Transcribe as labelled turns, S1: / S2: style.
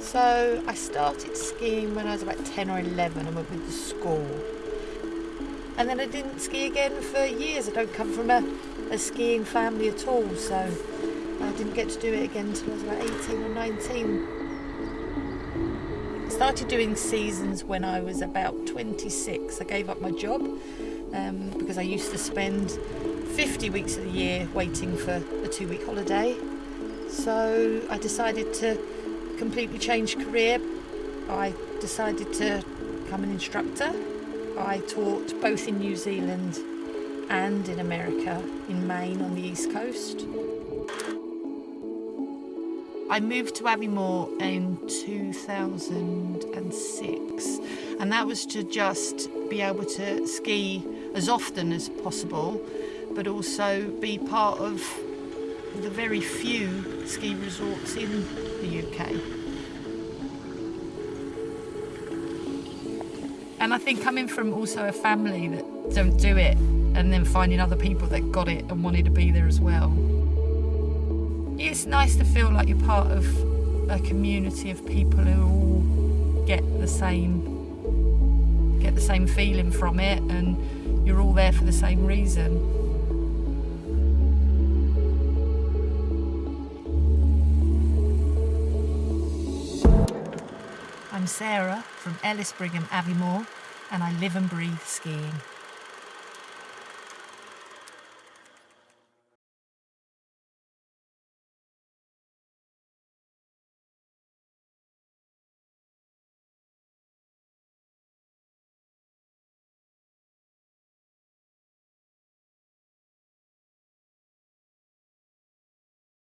S1: So I started skiing when I was about 10 or 11 and went with the school. And then I didn't ski again for years. I don't come from a, a skiing family at all, so I didn't get to do it again until I was about 18 or 19. I started doing seasons when I was about 26. I gave up my job um, because I used to spend 50 weeks of the year waiting for a two week holiday. So I decided to completely changed career. I decided to become an instructor. I taught both in New Zealand and in America, in Maine on the East Coast. I moved to Aviemore in 2006 and that was to just be able to ski as often as possible but also be part of the very few ski resorts in the UK. And I think coming from also a family that don't do it and then finding other people that got it and wanted to be there as well it's nice to feel like you're part of a community of people who all get the same get the same feeling from it and you're all there for the same reason. I'm Sarah from Ellis Brigham Aviemore and I live and breathe skiing.